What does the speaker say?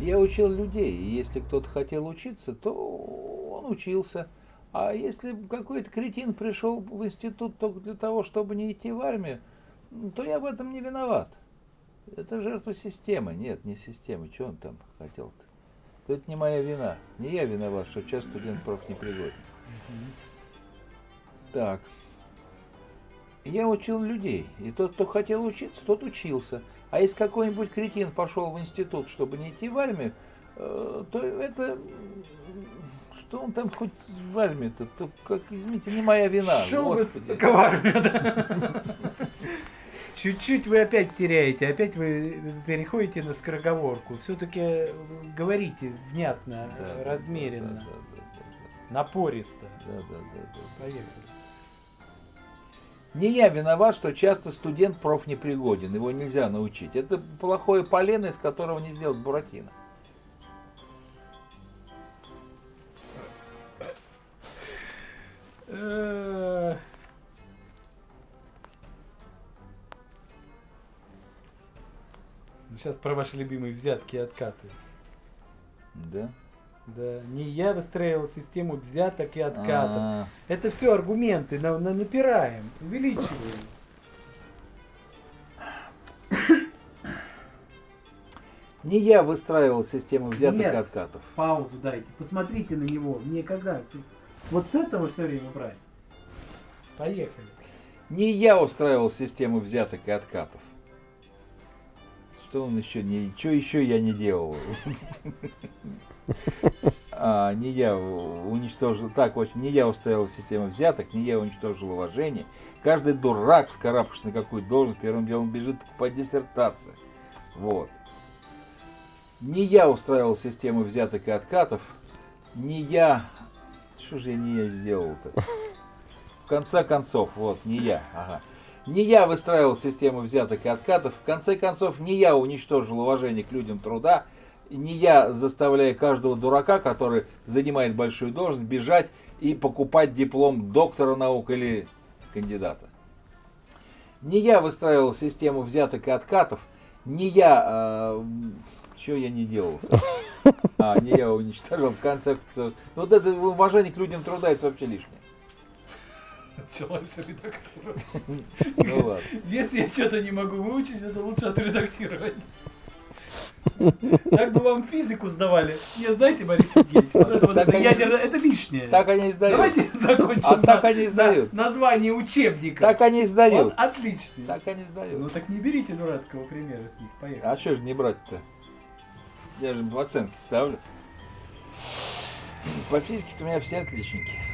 Я учил людей, и если кто-то хотел учиться, то он учился. А если какой-то кретин пришел в институт только для того, чтобы не идти в армию, то я в этом не виноват. Это жертва системы. Нет, не системы. Что он там хотел-то? Это не моя вина. Не я виноват, что часть студент проф не пригоден. Так. Я учил людей. И тот, кто хотел учиться, тот учился. А если какой-нибудь кретин пошел в институт, чтобы не идти в армию, э, то это... Что он там хоть в армию-то? То, как, извините, не моя вина. Шел Господи. в армию, да? Чуть-чуть вы опять теряете, опять вы переходите на скороговорку. Все-таки говорите внятно, да, размеренно, да, да, да, да, напористо. Да, да, да, да. Поехали. Не я виноват, что часто студент проф непригоден, его нельзя научить. Это плохое полено, из которого не сделать буратино. Сейчас про ваши любимые взятки и откаты. Да. Да, не я выстраивал систему взяток и откатов. А -а -а. Это все аргументы, на, на напираем, увеличиваем. Не я выстраивал систему взяток Нет, и откатов. Паузу дайте, посмотрите на него. Мне когда? Вот с этого все время брать. Поехали. Не я устраивал систему взяток и откатов. Что он еще не... Что еще я не делал? А, не я уничтожил, так, в общем, не я устроил систему взяток, не я уничтожил уважение. Каждый дурак, вскарабкавшись на какую должность, первым делом бежит покупать диссертацию. Вот. Не я устраивал систему взяток и откатов, не я... Что же я не сделал-то? В конце концов, вот, не я, ага. Не я выстраивал систему взяток и откатов, в конце концов, не я уничтожил уважение к людям труда, не я заставляю каждого дурака, который занимает большую должность, бежать и покупать диплом доктора наук или кандидата. Не я выстраивал систему взяток и откатов, не я... Э, что я не делал? А, не я уничтожил в конце концов. Ну, вот это уважение к людям труда, это вообще лишнее. Началась редактура. Ну ладно. Если я что-то не могу выучить, это лучше отредактировать. Так бы вам физику сдавали. Не знаете, Борис Сергеевич, вот это, вот это, они, ядерное, это лишнее. Так они и сдают. Давайте закончим. А на, так они и сдают. На, название учебника. Так они и сдают. Он отличный. Так они и сдают. Ну так не берите дурацкого примера с них. Поехали. А что же не брать-то? Я же оценки ставлю. По физике-то у меня все отличники.